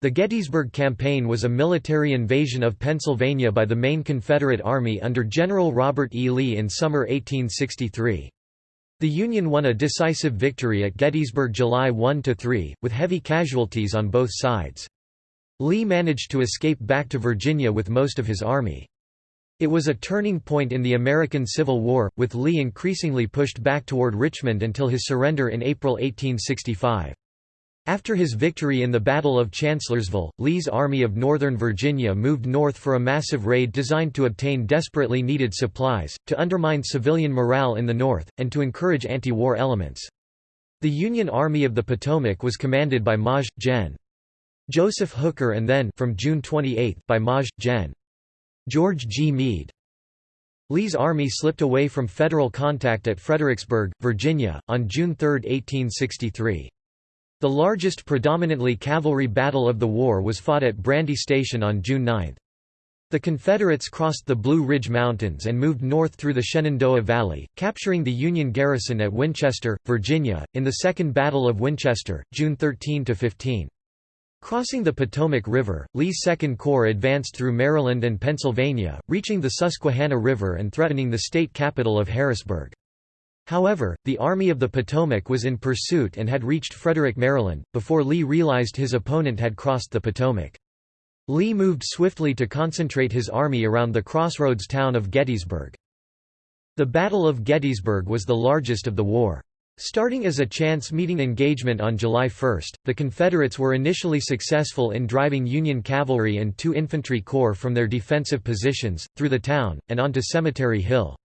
The Gettysburg Campaign was a military invasion of Pennsylvania by the main Confederate Army under General Robert E. Lee in summer 1863. The Union won a decisive victory at Gettysburg July 1–3, with heavy casualties on both sides. Lee managed to escape back to Virginia with most of his army. It was a turning point in the American Civil War, with Lee increasingly pushed back toward Richmond until his surrender in April 1865. After his victory in the Battle of Chancellorsville, Lee's Army of Northern Virginia moved north for a massive raid designed to obtain desperately needed supplies, to undermine civilian morale in the North, and to encourage anti-war elements. The Union Army of the Potomac was commanded by Maj. Gen. Joseph Hooker and then from June 28 by Maj. Gen. George G. Meade. Lee's army slipped away from Federal contact at Fredericksburg, Virginia, on June 3, 1863. The largest predominantly cavalry battle of the war was fought at Brandy Station on June 9. The Confederates crossed the Blue Ridge Mountains and moved north through the Shenandoah Valley, capturing the Union garrison at Winchester, Virginia, in the Second Battle of Winchester, June 13–15. Crossing the Potomac River, Lee's Second Corps advanced through Maryland and Pennsylvania, reaching the Susquehanna River and threatening the state capital of Harrisburg. However, the Army of the Potomac was in pursuit and had reached Frederick, Maryland, before Lee realized his opponent had crossed the Potomac. Lee moved swiftly to concentrate his army around the crossroads town of Gettysburg. The Battle of Gettysburg was the largest of the war. Starting as a chance-meeting engagement on July 1, the Confederates were initially successful in driving Union cavalry and two infantry corps from their defensive positions, through the town, and onto Cemetery Hill.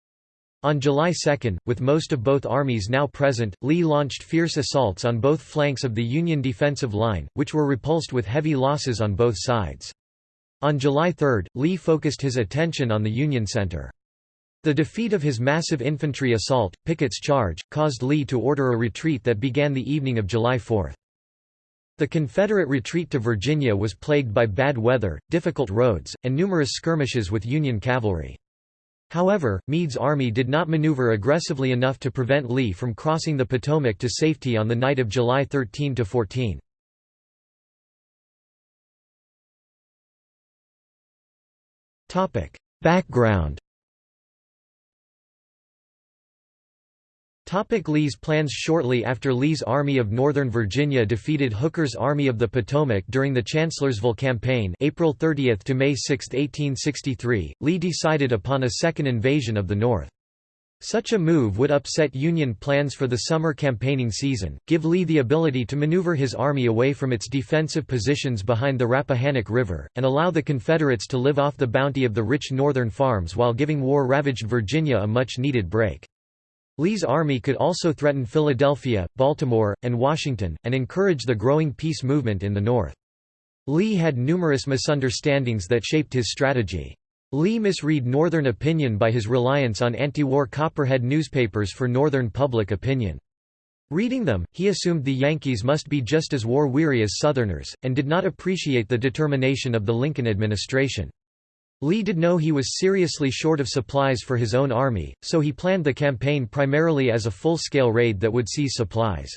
On July 2, with most of both armies now present, Lee launched fierce assaults on both flanks of the Union defensive line, which were repulsed with heavy losses on both sides. On July 3, Lee focused his attention on the Union center. The defeat of his massive infantry assault, Pickett's charge, caused Lee to order a retreat that began the evening of July 4. The Confederate retreat to Virginia was plagued by bad weather, difficult roads, and numerous skirmishes with Union cavalry. However, Meade's army did not maneuver aggressively enough to prevent Lee from crossing the Potomac to safety on the night of July 13 to 14. Background Topic Lee's plans Shortly after Lee's Army of Northern Virginia defeated Hooker's Army of the Potomac during the Chancellorsville Campaign April 30 to May 6, 1863, Lee decided upon a second invasion of the North. Such a move would upset Union plans for the summer campaigning season, give Lee the ability to maneuver his army away from its defensive positions behind the Rappahannock River, and allow the Confederates to live off the bounty of the rich northern farms while giving war-ravaged Virginia a much-needed break. Lee's army could also threaten Philadelphia, Baltimore, and Washington, and encourage the growing peace movement in the North. Lee had numerous misunderstandings that shaped his strategy. Lee misread Northern opinion by his reliance on anti-war Copperhead newspapers for Northern public opinion. Reading them, he assumed the Yankees must be just as war-weary as Southerners, and did not appreciate the determination of the Lincoln administration. Lee did know he was seriously short of supplies for his own army, so he planned the campaign primarily as a full-scale raid that would seize supplies.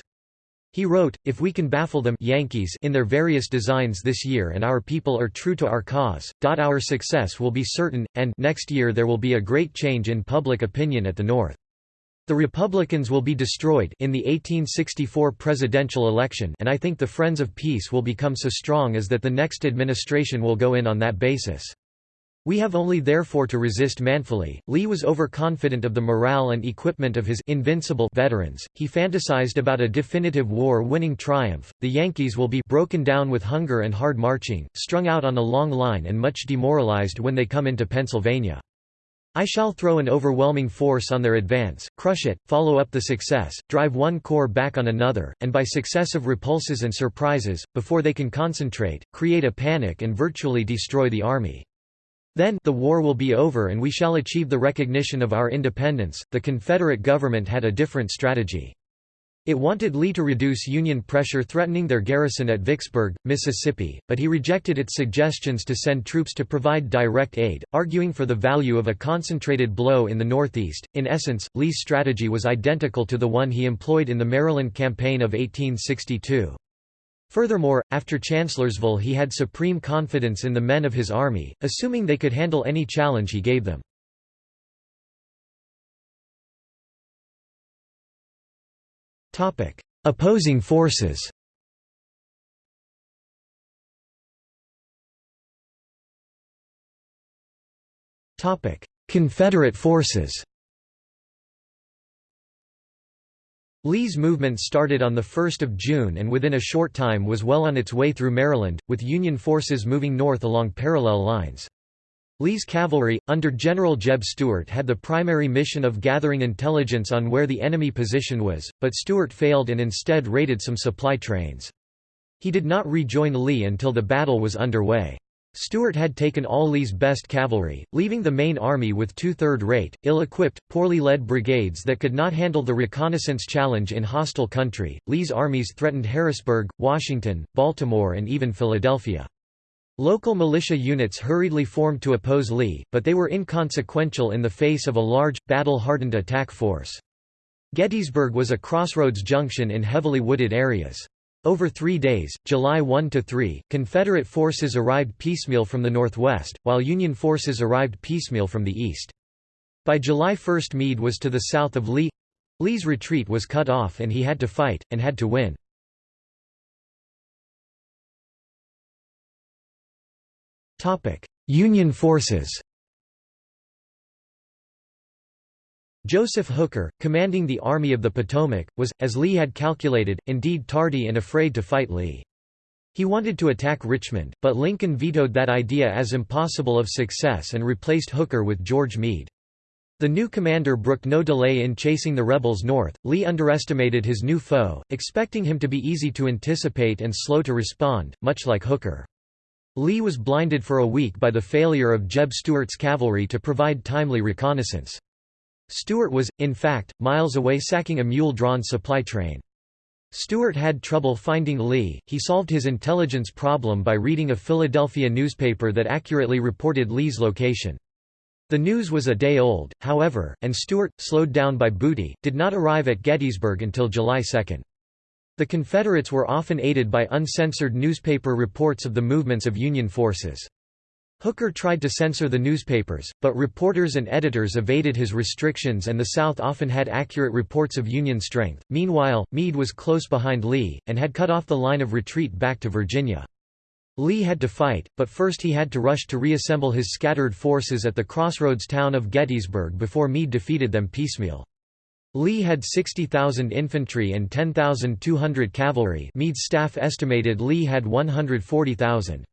He wrote, if we can baffle them Yankees in their various designs this year and our people are true to our cause, our success will be certain, and next year there will be a great change in public opinion at the North. The Republicans will be destroyed in the 1864 presidential election and I think the Friends of Peace will become so strong as that the next administration will go in on that basis. We have only therefore to resist manfully. Lee was overconfident of the morale and equipment of his invincible veterans. He fantasized about a definitive war-winning triumph. The Yankees will be broken down with hunger and hard marching, strung out on a long line and much demoralized when they come into Pennsylvania. I shall throw an overwhelming force on their advance, crush it, follow up the success, drive one corps back on another, and by successive repulses and surprises, before they can concentrate, create a panic and virtually destroy the army. Then, the war will be over and we shall achieve the recognition of our independence. The Confederate government had a different strategy. It wanted Lee to reduce Union pressure threatening their garrison at Vicksburg, Mississippi, but he rejected its suggestions to send troops to provide direct aid, arguing for the value of a concentrated blow in the Northeast. In essence, Lee's strategy was identical to the one he employed in the Maryland Campaign of 1862. Furthermore, after Chancellorsville he had supreme confidence in the men of his army, assuming they could handle any challenge he gave them. Opposing forces Confederate forces Lee's movement started on 1 June and within a short time was well on its way through Maryland, with Union forces moving north along parallel lines. Lee's cavalry, under General Jeb Stuart had the primary mission of gathering intelligence on where the enemy position was, but Stuart failed and instead raided some supply trains. He did not rejoin Lee until the battle was underway. Stuart had taken all Lee's best cavalry, leaving the main army with two-third-rate, ill-equipped, poorly led brigades that could not handle the reconnaissance challenge in hostile country. Lee's armies threatened Harrisburg, Washington, Baltimore and even Philadelphia. Local militia units hurriedly formed to oppose Lee, but they were inconsequential in the face of a large, battle-hardened attack force. Gettysburg was a crossroads junction in heavily wooded areas. Over three days, July 1–3, Confederate forces arrived piecemeal from the northwest, while Union forces arrived piecemeal from the east. By July 1 Meade was to the south of Lee. Lee's retreat was cut off and he had to fight, and had to win. Union forces Joseph Hooker, commanding the Army of the Potomac, was, as Lee had calculated, indeed tardy and afraid to fight Lee. He wanted to attack Richmond, but Lincoln vetoed that idea as impossible of success and replaced Hooker with George Meade. The new commander brooked no delay in chasing the rebels north. Lee underestimated his new foe, expecting him to be easy to anticipate and slow to respond, much like Hooker. Lee was blinded for a week by the failure of Jeb Stuart's cavalry to provide timely reconnaissance. Stuart was, in fact, miles away sacking a mule-drawn supply train. Stuart had trouble finding Lee, he solved his intelligence problem by reading a Philadelphia newspaper that accurately reported Lee's location. The news was a day old, however, and Stuart, slowed down by booty, did not arrive at Gettysburg until July 2. The Confederates were often aided by uncensored newspaper reports of the movements of Union forces. Hooker tried to censor the newspapers, but reporters and editors evaded his restrictions and the South often had accurate reports of Union strength. Meanwhile, Meade was close behind Lee, and had cut off the line of retreat back to Virginia. Lee had to fight, but first he had to rush to reassemble his scattered forces at the crossroads town of Gettysburg before Meade defeated them piecemeal. Lee had 60,000 infantry and 10,200 cavalry Meade's staff estimated Lee had 140,000.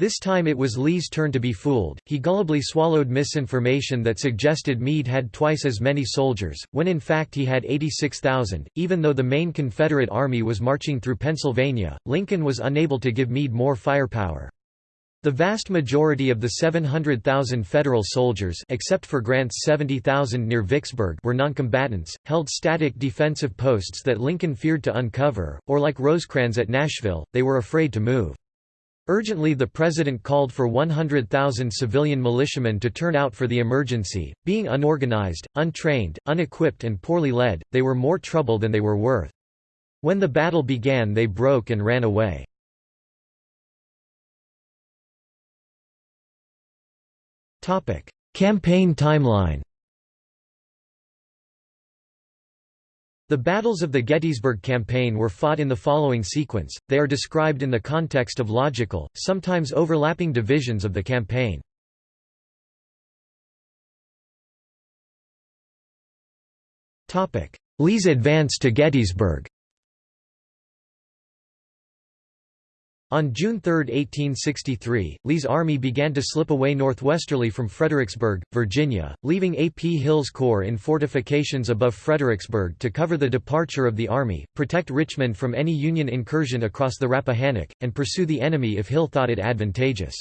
This time it was Lee's turn to be fooled, he gullibly swallowed misinformation that suggested Meade had twice as many soldiers, when in fact he had 86,000. Even though the main Confederate army was marching through Pennsylvania, Lincoln was unable to give Meade more firepower. The vast majority of the 700,000 Federal soldiers except for Grant's 70,000 near Vicksburg were noncombatants, held static defensive posts that Lincoln feared to uncover, or like Rosecrans at Nashville, they were afraid to move. Urgently the president called for 100,000 civilian militiamen to turn out for the emergency. Being unorganized, untrained, unequipped and poorly led, they were more trouble than they were worth. When the battle began they broke and ran away. Campaign timeline The battles of the Gettysburg Campaign were fought in the following sequence, they are described in the context of logical, sometimes overlapping divisions of the campaign. Lee's advance to Gettysburg On June 3, 1863, Lee's army began to slip away northwesterly from Fredericksburg, Virginia, leaving A. P. Hill's corps in fortifications above Fredericksburg to cover the departure of the army, protect Richmond from any Union incursion across the Rappahannock, and pursue the enemy if Hill thought it advantageous.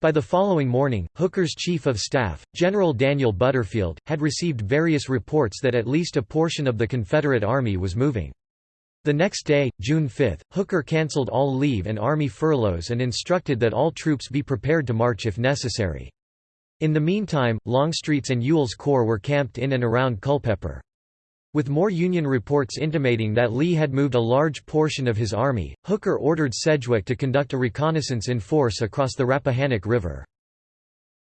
By the following morning, Hooker's chief of staff, General Daniel Butterfield, had received various reports that at least a portion of the Confederate army was moving. The next day, June 5, Hooker cancelled all leave and army furloughs and instructed that all troops be prepared to march if necessary. In the meantime, Longstreet's and Ewell's corps were camped in and around Culpeper. With more Union reports intimating that Lee had moved a large portion of his army, Hooker ordered Sedgwick to conduct a reconnaissance in force across the Rappahannock River.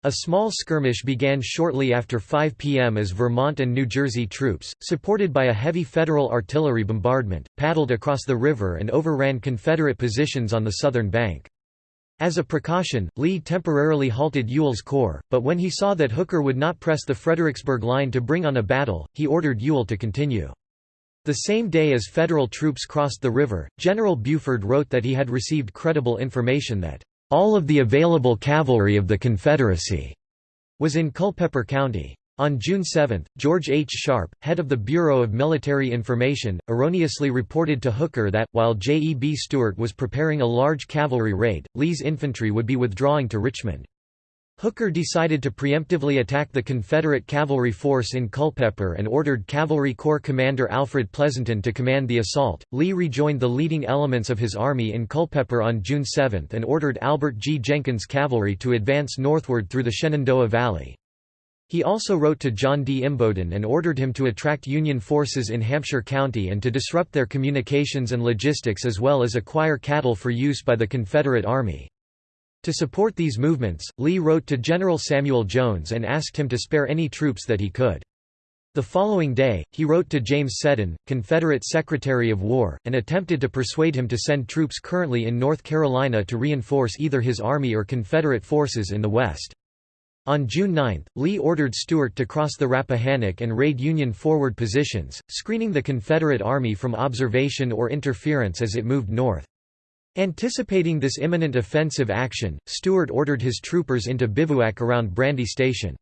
A small skirmish began shortly after 5 p.m. as Vermont and New Jersey troops, supported by a heavy Federal artillery bombardment, paddled across the river and overran Confederate positions on the southern bank. As a precaution, Lee temporarily halted Ewell's corps, but when he saw that Hooker would not press the Fredericksburg line to bring on a battle, he ordered Ewell to continue. The same day as Federal troops crossed the river, General Buford wrote that he had received credible information that all of the available cavalry of the Confederacy was in Culpeper County. On June 7, George H. Sharpe, head of the Bureau of Military Information, erroneously reported to Hooker that, while J. E. B. Stuart was preparing a large cavalry raid, Lee's infantry would be withdrawing to Richmond. Hooker decided to preemptively attack the Confederate cavalry force in Culpeper and ordered Cavalry Corps Commander Alfred Pleasonton to command the assault. Lee rejoined the leading elements of his army in Culpeper on June 7 and ordered Albert G. Jenkins' cavalry to advance northward through the Shenandoah Valley. He also wrote to John D. Imboden and ordered him to attract Union forces in Hampshire County and to disrupt their communications and logistics as well as acquire cattle for use by the Confederate Army. To support these movements, Lee wrote to General Samuel Jones and asked him to spare any troops that he could. The following day, he wrote to James Seddon, Confederate Secretary of War, and attempted to persuade him to send troops currently in North Carolina to reinforce either his army or Confederate forces in the West. On June 9, Lee ordered Stuart to cross the Rappahannock and raid Union forward positions, screening the Confederate Army from observation or interference as it moved north. Anticipating this imminent offensive action, Stuart ordered his troopers into bivouac around Brandy Station.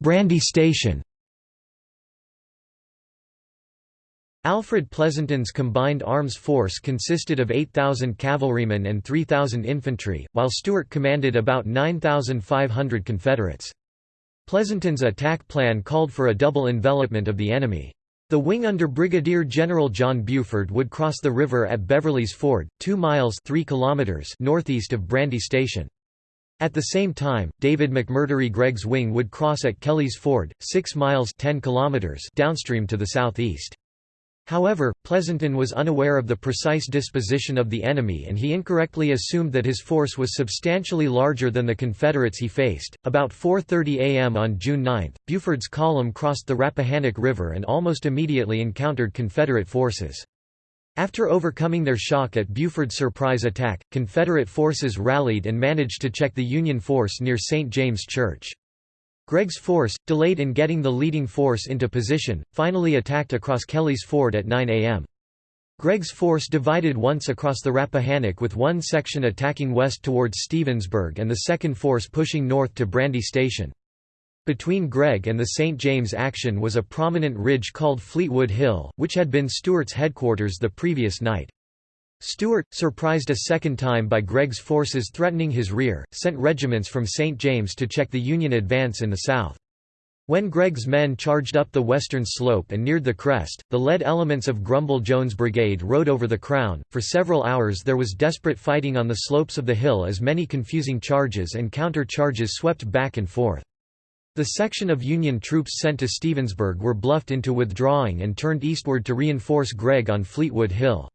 Brandy Station Alfred Pleasonton's combined arms force consisted of 8,000 cavalrymen and 3,000 infantry, while Stuart commanded about 9,500 Confederates. Pleasonton's attack plan called for a double envelopment of the enemy. The wing under Brigadier General John Buford would cross the river at Beverly's Ford, 2 miles 3 kilometers northeast of Brandy Station. At the same time, David McMurtry Gregg's wing would cross at Kelly's Ford, 6 miles 10 kilometers downstream to the southeast. However, Pleasonton was unaware of the precise disposition of the enemy and he incorrectly assumed that his force was substantially larger than the Confederates he faced. About 4:30 a.m. on June 9, Buford's column crossed the Rappahannock River and almost immediately encountered Confederate forces. After overcoming their shock at Buford's surprise attack, Confederate forces rallied and managed to check the Union force near St. James Church. Gregg's force, delayed in getting the leading force into position, finally attacked across Kelly's Ford at 9 a.m. Gregg's force divided once across the Rappahannock with one section attacking west towards Stevensburg and the second force pushing north to Brandy Station. Between Gregg and the St. James action was a prominent ridge called Fleetwood Hill, which had been Stuart's headquarters the previous night. Stuart, surprised a second time by Gregg's forces threatening his rear, sent regiments from St. James to check the Union advance in the south. When Gregg's men charged up the western slope and neared the crest, the lead elements of Grumble Jones' brigade rode over the crown. For several hours there was desperate fighting on the slopes of the hill as many confusing charges and counter charges swept back and forth. The section of Union troops sent to Stevensburg were bluffed into withdrawing and turned eastward to reinforce Gregg on Fleetwood Hill.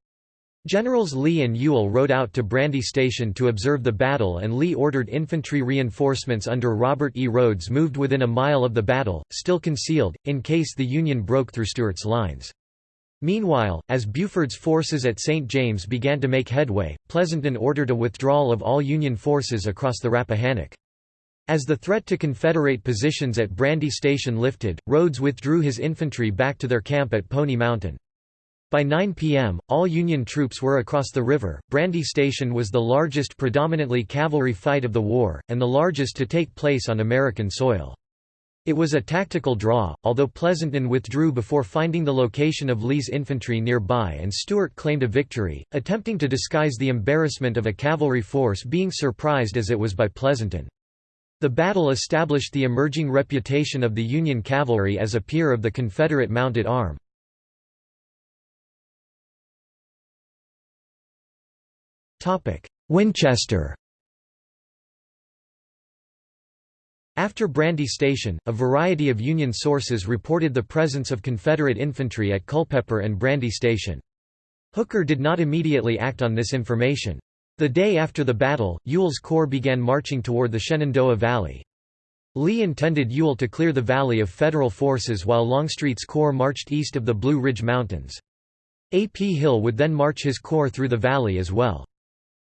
Generals Lee and Ewell rode out to Brandy Station to observe the battle and Lee ordered infantry reinforcements under Robert E. Rodes moved within a mile of the battle, still concealed, in case the Union broke through Stuart's lines. Meanwhile, as Buford's forces at St. James began to make headway, Pleasonton ordered a withdrawal of all Union forces across the Rappahannock. As the threat to Confederate positions at Brandy Station lifted, Rodes withdrew his infantry back to their camp at Pony Mountain. By 9 p.m., all Union troops were across the river. Brandy Station was the largest predominantly cavalry fight of the war, and the largest to take place on American soil. It was a tactical draw, although Pleasonton withdrew before finding the location of Lee's infantry nearby and Stuart claimed a victory, attempting to disguise the embarrassment of a cavalry force being surprised as it was by Pleasonton. The battle established the emerging reputation of the Union cavalry as a peer of the Confederate mounted arm. Winchester After Brandy Station, a variety of Union sources reported the presence of Confederate infantry at Culpeper and Brandy Station. Hooker did not immediately act on this information. The day after the battle, Ewell's corps began marching toward the Shenandoah Valley. Lee intended Ewell to clear the valley of Federal forces while Longstreet's corps marched east of the Blue Ridge Mountains. A. P. Hill would then march his corps through the valley as well.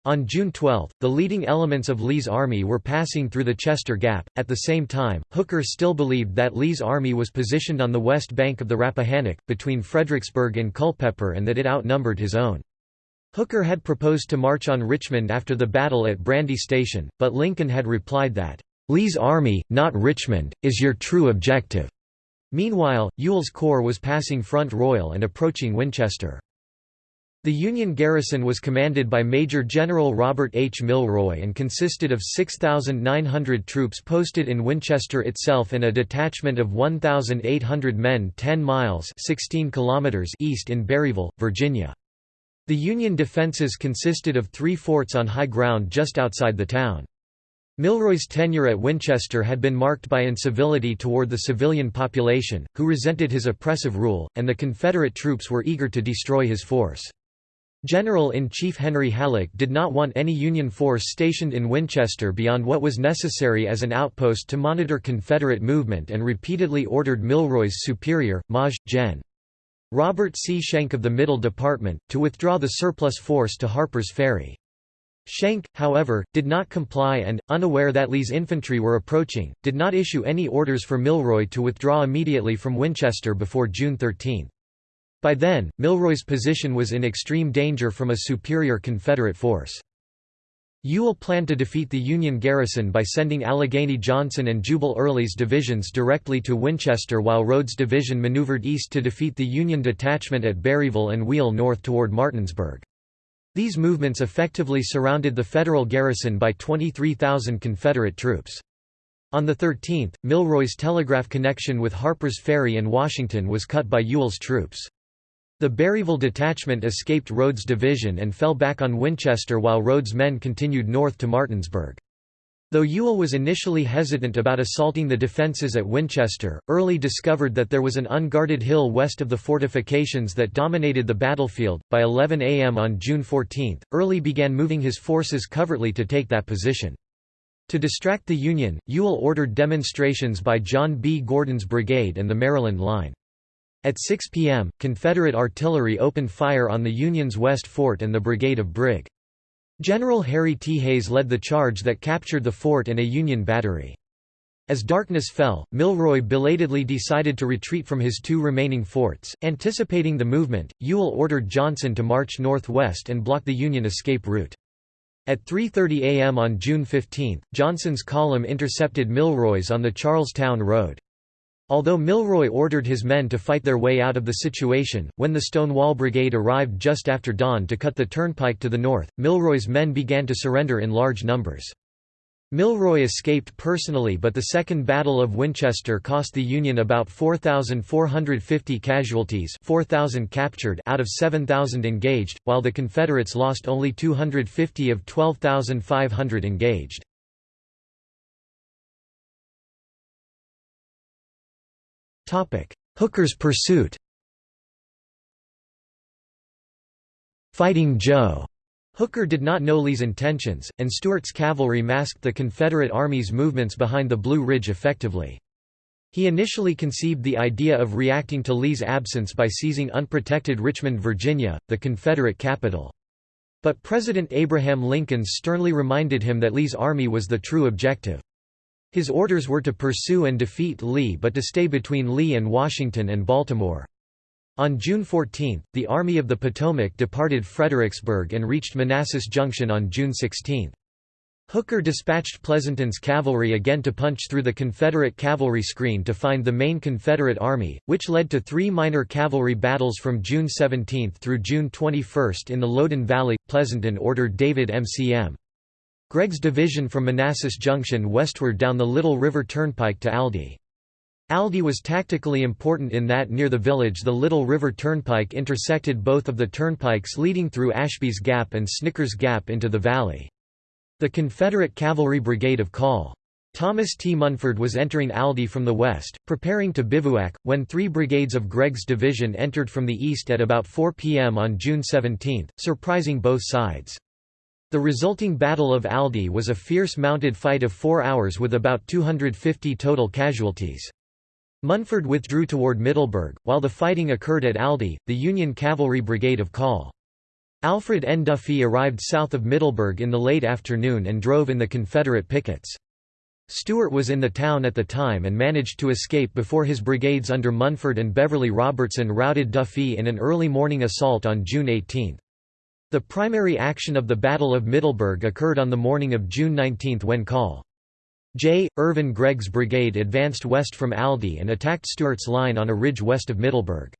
On June 12, the leading elements of Lee's army were passing through the Chester Gap. At the same time, Hooker still believed that Lee's army was positioned on the west bank of the Rappahannock, between Fredericksburg and Culpeper and that it outnumbered his own. Hooker had proposed to march on Richmond after the battle at Brandy Station, but Lincoln had replied that, Lee's army, not Richmond, is your true objective. Meanwhile, Ewell's corps was passing Front Royal and approaching Winchester. The Union garrison was commanded by Major General Robert H. Milroy and consisted of 6,900 troops posted in Winchester itself and a detachment of 1,800 men 10 miles 16 kilometers east in Berryville, Virginia. The Union defenses consisted of three forts on high ground just outside the town. Milroy's tenure at Winchester had been marked by incivility toward the civilian population, who resented his oppressive rule, and the Confederate troops were eager to destroy his force. General-in-Chief Henry Halleck did not want any Union force stationed in Winchester beyond what was necessary as an outpost to monitor Confederate movement and repeatedly ordered Milroy's superior, Maj. Gen. Robert C. Schenck of the Middle Department, to withdraw the surplus force to Harper's Ferry. Schenck, however, did not comply and, unaware that Lee's infantry were approaching, did not issue any orders for Milroy to withdraw immediately from Winchester before June 13. By then, Milroy's position was in extreme danger from a superior Confederate force. Ewell planned to defeat the Union garrison by sending Allegheny Johnson and Jubal Early's divisions directly to Winchester while Rodes' division maneuvered east to defeat the Union detachment at Berryville and wheel north toward Martinsburg. These movements effectively surrounded the Federal garrison by 23,000 Confederate troops. On the 13th, Milroy's telegraph connection with Harper's Ferry and Washington was cut by Ewell's troops. The Berryville detachment escaped Rodes' division and fell back on Winchester while Rodes' men continued north to Martinsburg. Though Ewell was initially hesitant about assaulting the defences at Winchester, Early discovered that there was an unguarded hill west of the fortifications that dominated the battlefield. By 11 a.m. on June 14, Early began moving his forces covertly to take that position. To distract the Union, Ewell ordered demonstrations by John B. Gordon's brigade and the Maryland Line. At 6 p.m., Confederate artillery opened fire on the Union's West Fort and the brigade of Brig. General Harry T. Hays led the charge that captured the fort and a Union battery. As darkness fell, Milroy belatedly decided to retreat from his two remaining forts. Anticipating the movement, Ewell ordered Johnson to march northwest and block the Union escape route. At 3.30 am on June 15, Johnson's column intercepted Milroy's on the Charlestown Road. Although Milroy ordered his men to fight their way out of the situation, when the Stonewall Brigade arrived just after dawn to cut the turnpike to the north, Milroy's men began to surrender in large numbers. Milroy escaped personally but the Second Battle of Winchester cost the Union about 4,450 casualties 4,000 captured out of 7,000 engaged, while the Confederates lost only 250 of 12,500 engaged. Hooker's pursuit Fighting Joe Hooker did not know Lee's intentions, and Stuart's cavalry masked the Confederate Army's movements behind the Blue Ridge effectively. He initially conceived the idea of reacting to Lee's absence by seizing unprotected Richmond, Virginia, the Confederate capital. But President Abraham Lincoln sternly reminded him that Lee's army was the true objective. His orders were to pursue and defeat Lee but to stay between Lee and Washington and Baltimore. On June 14, the Army of the Potomac departed Fredericksburg and reached Manassas Junction on June 16. Hooker dispatched Pleasonton's cavalry again to punch through the Confederate cavalry screen to find the main Confederate army, which led to three minor cavalry battles from June 17 through June 21 in the Loudoun Valley. Pleasonton ordered David MCM. Gregg's division from Manassas Junction westward down the Little River Turnpike to Aldie. Aldie was tactically important in that near the village the Little River Turnpike intersected both of the turnpikes leading through Ashby's Gap and Snickers Gap into the valley. The Confederate Cavalry Brigade of Call. Thomas T. Munford was entering Aldie from the west, preparing to bivouac, when three brigades of Gregg's division entered from the east at about 4 p.m. on June 17, surprising both sides. The resulting Battle of Aldie was a fierce mounted fight of four hours with about 250 total casualties. Munford withdrew toward Middleburg, while the fighting occurred at Aldie, the Union Cavalry Brigade of Call. Alfred N. Duffy arrived south of Middleburg in the late afternoon and drove in the Confederate pickets. Stuart was in the town at the time and managed to escape before his brigades under Munford and Beverly Robertson routed Duffy in an early morning assault on June 18. The primary action of the Battle of Middleburg occurred on the morning of June 19 when Col. J. Irvin Gregg's brigade advanced west from Aldie and attacked Stuart's line on a ridge west of Middleburg.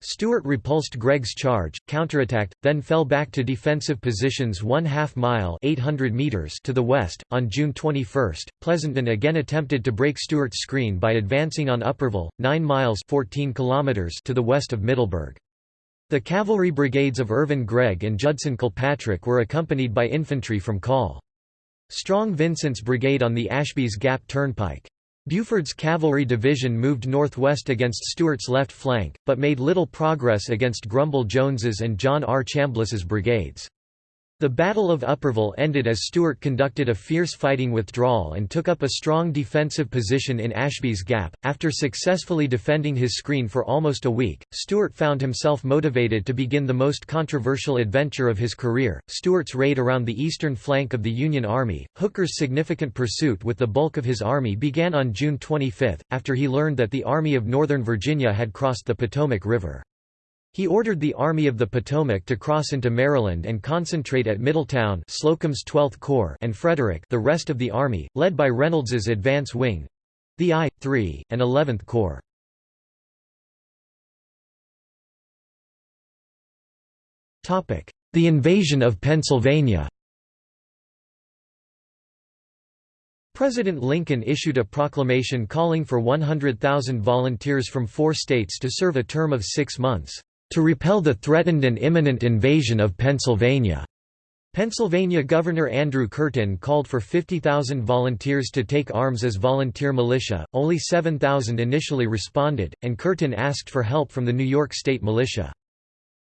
Stuart repulsed Gregg's charge, counterattacked, then fell back to defensive positions one half mile 800 meters to the west. On June 21, Pleasonton again attempted to break Stuart's screen by advancing on Upperville, 9 miles 14 kilometers to the west of Middleburg. The cavalry brigades of Irvin Gregg and Judson Kilpatrick were accompanied by infantry from Col. Strong Vincent's brigade on the Ashby's Gap Turnpike. Buford's cavalry division moved northwest against Stuart's left flank, but made little progress against Grumble Jones's and John R. Chambliss's brigades. The Battle of Upperville ended as Stuart conducted a fierce fighting withdrawal and took up a strong defensive position in Ashby's Gap. After successfully defending his screen for almost a week, Stuart found himself motivated to begin the most controversial adventure of his career Stuart's raid around the eastern flank of the Union Army. Hooker's significant pursuit with the bulk of his army began on June 25, after he learned that the Army of Northern Virginia had crossed the Potomac River. He ordered the Army of the Potomac to cross into Maryland and concentrate at Middletown Slocum's 12th Corps and Frederick the rest of the army, led by Reynolds's advance wing—the I, 3, and 11th Corps. The invasion of Pennsylvania President Lincoln issued a proclamation calling for 100,000 volunteers from four states to serve a term of six months to repel the threatened and imminent invasion of Pennsylvania. Pennsylvania Governor Andrew Curtin called for 50,000 volunteers to take arms as volunteer militia, only 7,000 initially responded, and Curtin asked for help from the New York State Militia.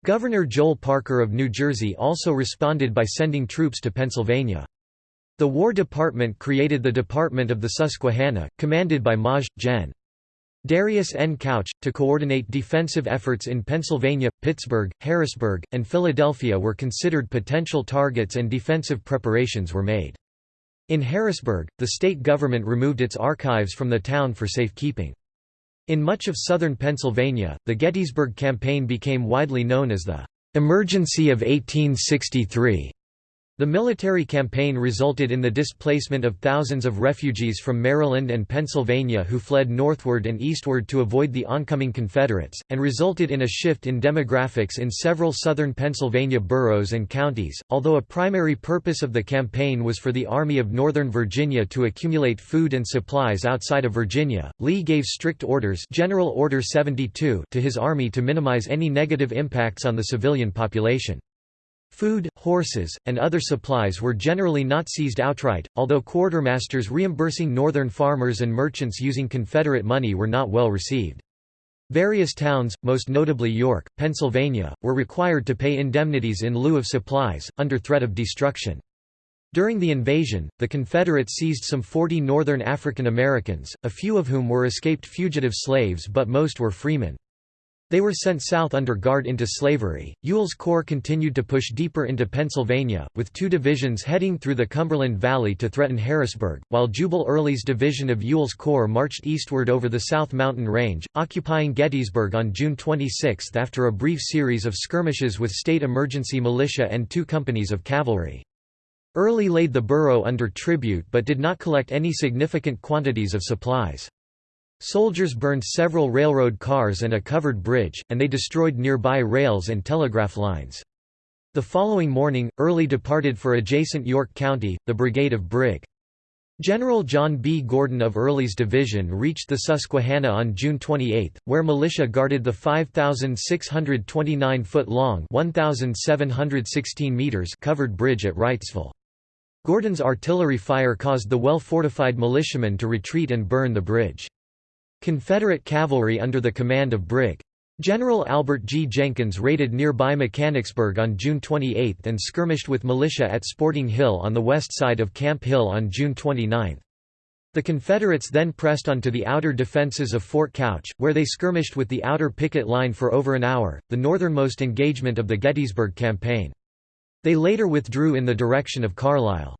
Governor Joel Parker of New Jersey also responded by sending troops to Pennsylvania. The War Department created the Department of the Susquehanna, commanded by Maj. Gen. Darius N. Couch, to coordinate defensive efforts in Pennsylvania, Pittsburgh, Harrisburg, and Philadelphia were considered potential targets and defensive preparations were made. In Harrisburg, the state government removed its archives from the town for safekeeping. In much of southern Pennsylvania, the Gettysburg Campaign became widely known as the "'Emergency of 1863' The military campaign resulted in the displacement of thousands of refugees from Maryland and Pennsylvania who fled northward and eastward to avoid the oncoming Confederates, and resulted in a shift in demographics in several southern Pennsylvania boroughs and counties. Although a primary purpose of the campaign was for the Army of Northern Virginia to accumulate food and supplies outside of Virginia, Lee gave strict orders General Order 72 to his army to minimize any negative impacts on the civilian population. Food, horses, and other supplies were generally not seized outright, although quartermasters reimbursing Northern farmers and merchants using Confederate money were not well received. Various towns, most notably York, Pennsylvania, were required to pay indemnities in lieu of supplies, under threat of destruction. During the invasion, the Confederates seized some 40 Northern African Americans, a few of whom were escaped fugitive slaves but most were freemen. They were sent south under guard into slavery. Ewell's Corps continued to push deeper into Pennsylvania, with two divisions heading through the Cumberland Valley to threaten Harrisburg, while Jubal Early's division of Ewell's Corps marched eastward over the South Mountain Range, occupying Gettysburg on June 26 after a brief series of skirmishes with state emergency militia and two companies of cavalry. Early laid the borough under tribute but did not collect any significant quantities of supplies. Soldiers burned several railroad cars and a covered bridge, and they destroyed nearby rails and telegraph lines. The following morning, Early departed for adjacent York County, the brigade of Brig. General John B. Gordon of Early's division reached the Susquehanna on June 28, where militia guarded the 5,629-foot-long (1,716 meters) covered bridge at Wrightsville. Gordon's artillery fire caused the well-fortified militiamen to retreat and burn the bridge. Confederate cavalry under the command of Brig. General Albert G. Jenkins raided nearby Mechanicsburg on June 28 and skirmished with militia at Sporting Hill on the west side of Camp Hill on June 29. The Confederates then pressed onto the outer defenses of Fort Couch, where they skirmished with the outer picket line for over an hour, the northernmost engagement of the Gettysburg Campaign. They later withdrew in the direction of Carlisle.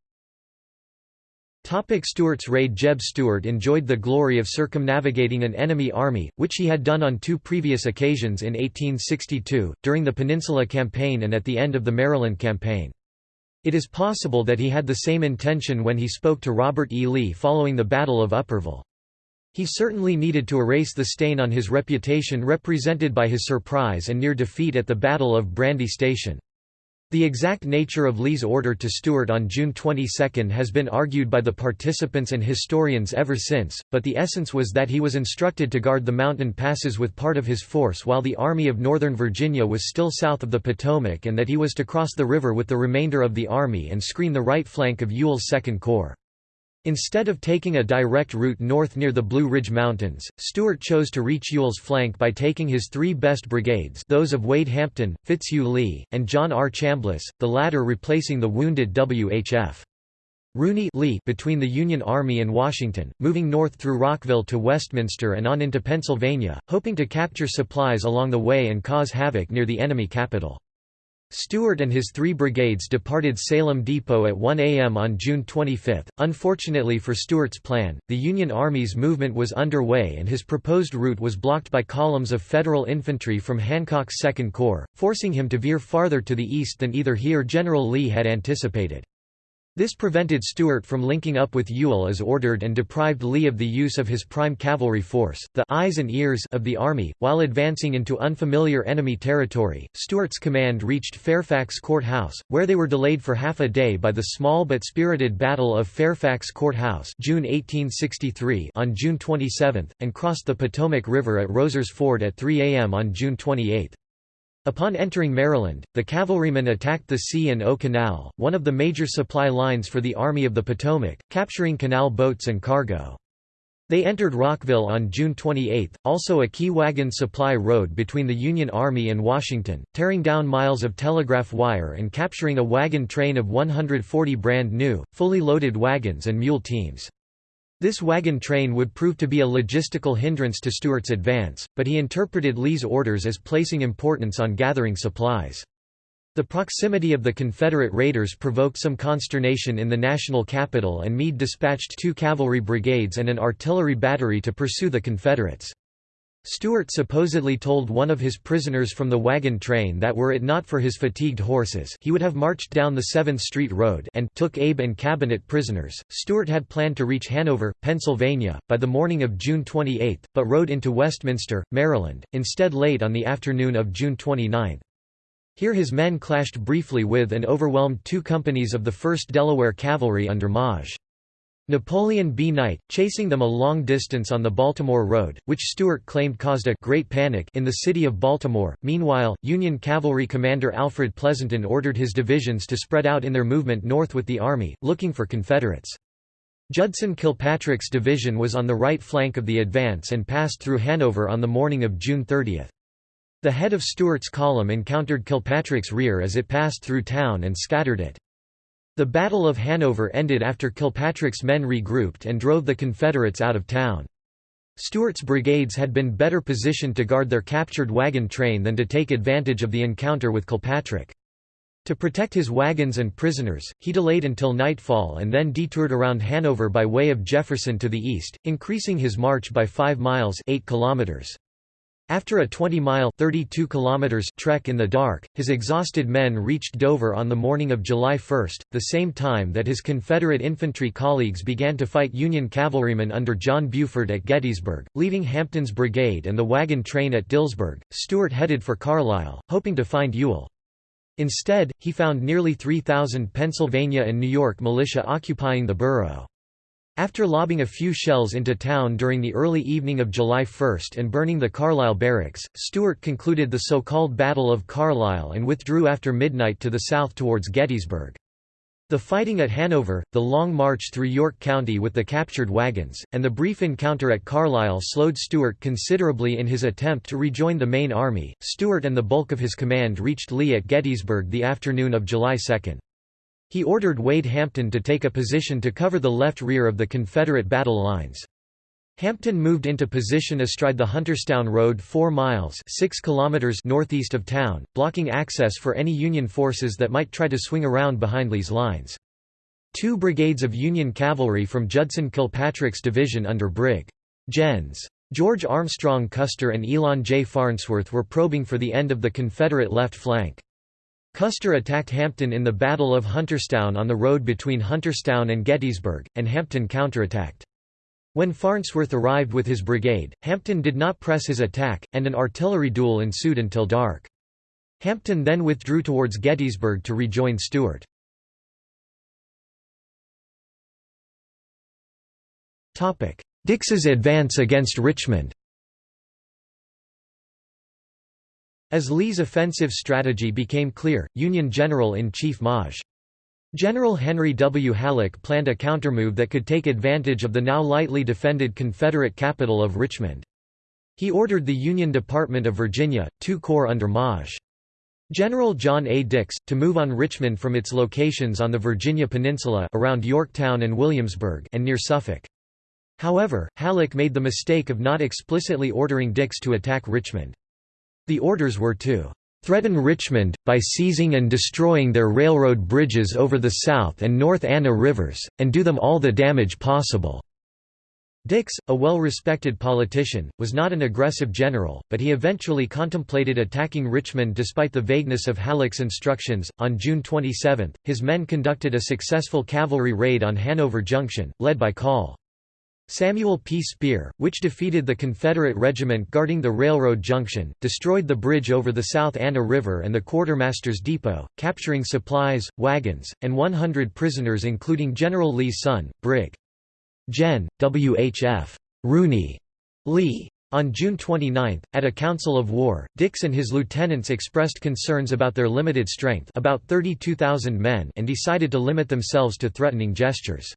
Topic Stuart's raid Jeb Stuart enjoyed the glory of circumnavigating an enemy army, which he had done on two previous occasions in 1862, during the Peninsula Campaign and at the end of the Maryland Campaign. It is possible that he had the same intention when he spoke to Robert E. Lee following the Battle of Upperville. He certainly needed to erase the stain on his reputation represented by his surprise and near defeat at the Battle of Brandy Station. The exact nature of Lee's order to Stuart on June 22 has been argued by the participants and historians ever since, but the essence was that he was instructed to guard the mountain passes with part of his force while the Army of Northern Virginia was still south of the Potomac and that he was to cross the river with the remainder of the army and screen the right flank of Ewell's Second Corps. Instead of taking a direct route north near the Blue Ridge Mountains, Stuart chose to reach Ewell's flank by taking his three best brigades those of Wade Hampton, Fitzhugh Lee, and John R. Chambliss, the latter replacing the wounded W.H.F. Rooney Lee between the Union Army and Washington, moving north through Rockville to Westminster and on into Pennsylvania, hoping to capture supplies along the way and cause havoc near the enemy capital. Stuart and his three brigades departed Salem Depot at 1 a.m. on June 25. Unfortunately for Stuart's plan, the Union Army's movement was underway and his proposed route was blocked by columns of Federal infantry from Hancock's Second Corps, forcing him to veer farther to the east than either he or General Lee had anticipated. This prevented Stuart from linking up with Ewell as ordered and deprived Lee of the use of his prime cavalry force, the eyes and ears of the army. While advancing into unfamiliar enemy territory, Stuart's command reached Fairfax Court House, where they were delayed for half a day by the small but spirited Battle of Fairfax Court House June 1863 on June 27, and crossed the Potomac River at Rowser's Ford at 3 a.m. on June 28. Upon entering Maryland, the cavalrymen attacked the C&O Canal, one of the major supply lines for the Army of the Potomac, capturing canal boats and cargo. They entered Rockville on June 28, also a key wagon supply road between the Union Army and Washington, tearing down miles of telegraph wire and capturing a wagon train of 140 brand new, fully loaded wagons and mule teams. This wagon train would prove to be a logistical hindrance to Stuart's advance, but he interpreted Lee's orders as placing importance on gathering supplies. The proximity of the Confederate raiders provoked some consternation in the national capital and Meade dispatched two cavalry brigades and an artillery battery to pursue the Confederates. Stuart supposedly told one of his prisoners from the wagon train that were it not for his fatigued horses he would have marched down the 7th Street Road and took Abe and Cabinet prisoners. Stuart had planned to reach Hanover, Pennsylvania, by the morning of June 28, but rode into Westminster, Maryland, instead late on the afternoon of June 29. Here his men clashed briefly with and overwhelmed two companies of the 1st Delaware Cavalry under Maj. Napoleon B. Knight, chasing them a long distance on the Baltimore Road, which Stuart claimed caused a «great panic» in the city of Baltimore. Meanwhile, Union cavalry commander Alfred Pleasonton ordered his divisions to spread out in their movement north with the army, looking for Confederates. Judson Kilpatrick's division was on the right flank of the advance and passed through Hanover on the morning of June 30. The head of Stuart's column encountered Kilpatrick's rear as it passed through town and scattered it. The Battle of Hanover ended after Kilpatrick's men regrouped and drove the Confederates out of town. Stuart's brigades had been better positioned to guard their captured wagon train than to take advantage of the encounter with Kilpatrick. To protect his wagons and prisoners, he delayed until nightfall and then detoured around Hanover by way of Jefferson to the east, increasing his march by 5 miles 8 kilometers. After a 20-mile trek in the dark, his exhausted men reached Dover on the morning of July 1, the same time that his Confederate infantry colleagues began to fight Union cavalrymen under John Buford at Gettysburg, leaving Hampton's brigade and the wagon train at Dillsburg. Stuart headed for Carlisle, hoping to find Ewell. Instead, he found nearly 3,000 Pennsylvania and New York militia occupying the borough. After lobbing a few shells into town during the early evening of July 1 and burning the Carlisle barracks, Stuart concluded the so-called Battle of Carlisle and withdrew after midnight to the south towards Gettysburg. The fighting at Hanover, the long march through York County with the captured wagons, and the brief encounter at Carlisle slowed Stuart considerably in his attempt to rejoin the main army. Stuart and the bulk of his command reached Lee at Gettysburg the afternoon of July 2. He ordered Wade Hampton to take a position to cover the left rear of the Confederate battle lines. Hampton moved into position astride the Hunterstown Road 4 miles 6 kilometers northeast of town, blocking access for any Union forces that might try to swing around behind Lee's lines. Two brigades of Union cavalry from Judson Kilpatrick's division under Brig. Gens. George Armstrong Custer and Elon J. Farnsworth were probing for the end of the Confederate left flank. Custer attacked Hampton in the Battle of Hunterstown on the road between Hunterstown and Gettysburg, and Hampton counterattacked. When Farnsworth arrived with his brigade, Hampton did not press his attack, and an artillery duel ensued until dark. Hampton then withdrew towards Gettysburg to rejoin Stuart. Dix's advance against Richmond As Lee's offensive strategy became clear, Union General-in-Chief Maj. General Henry W. Halleck planned a countermove that could take advantage of the now lightly defended Confederate capital of Richmond. He ordered the Union Department of Virginia, two corps under Maj. General John A. Dix, to move on Richmond from its locations on the Virginia Peninsula around Yorktown and Williamsburg and near Suffolk. However, Halleck made the mistake of not explicitly ordering Dix to attack Richmond. The orders were to threaten Richmond, by seizing and destroying their railroad bridges over the South and North Anna rivers, and do them all the damage possible." Dix, a well-respected politician, was not an aggressive general, but he eventually contemplated attacking Richmond despite the vagueness of Halleck's instructions. On June 27, his men conducted a successful cavalry raid on Hanover Junction, led by Col. Samuel P. Spear, which defeated the Confederate regiment guarding the railroad junction, destroyed the bridge over the South Anna River and the quartermaster's depot, capturing supplies, wagons, and 100 prisoners including General Lee's son, Brig. Gen. W. H. F. Rooney Lee. On June 29, at a council of war, Dix and his lieutenants expressed concerns about their limited strength about 32,000 men and decided to limit themselves to threatening gestures.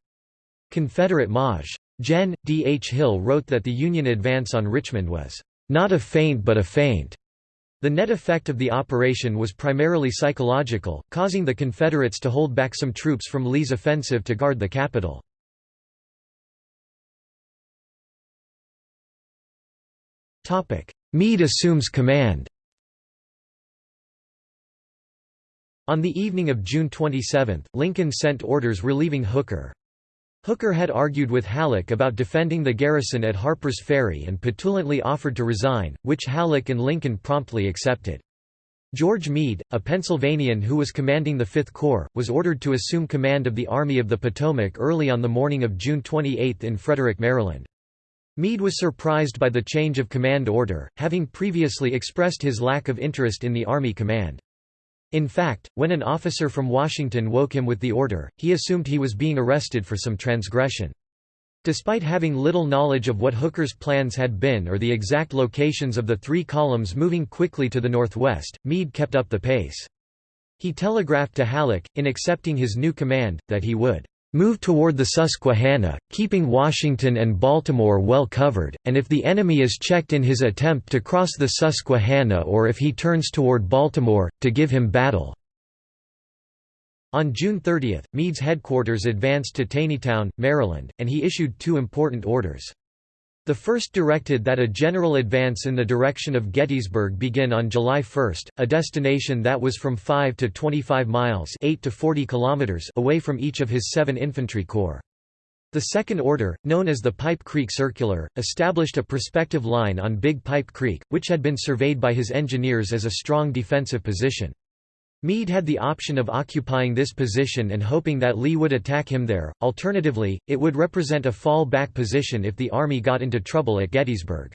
Confederate Maj. Gen. D. H. Hill wrote that the Union advance on Richmond was, "...not a feint but a feint." The net effect of the operation was primarily psychological, causing the Confederates to hold back some troops from Lee's offensive to guard the capital. Meade assumes command On the evening of June 27, Lincoln sent orders relieving Hooker. Hooker had argued with Halleck about defending the garrison at Harper's Ferry and petulantly offered to resign, which Halleck and Lincoln promptly accepted. George Meade, a Pennsylvanian who was commanding the Fifth Corps, was ordered to assume command of the Army of the Potomac early on the morning of June 28 in Frederick, Maryland. Meade was surprised by the change of command order, having previously expressed his lack of interest in the Army command. In fact, when an officer from Washington woke him with the order, he assumed he was being arrested for some transgression. Despite having little knowledge of what Hooker's plans had been or the exact locations of the three columns moving quickly to the northwest, Meade kept up the pace. He telegraphed to Halleck, in accepting his new command, that he would Move toward the Susquehanna, keeping Washington and Baltimore well covered, and if the enemy is checked in his attempt to cross the Susquehanna or if he turns toward Baltimore, to give him battle." On June 30, Meade's headquarters advanced to Taneytown, Maryland, and he issued two important orders. The first directed that a general advance in the direction of Gettysburg begin on July 1, a destination that was from 5 to 25 miles 8 to 40 kilometers away from each of his seven infantry corps. The second order, known as the Pipe Creek Circular, established a prospective line on Big Pipe Creek, which had been surveyed by his engineers as a strong defensive position. Meade had the option of occupying this position and hoping that Lee would attack him there, alternatively, it would represent a fall-back position if the Army got into trouble at Gettysburg.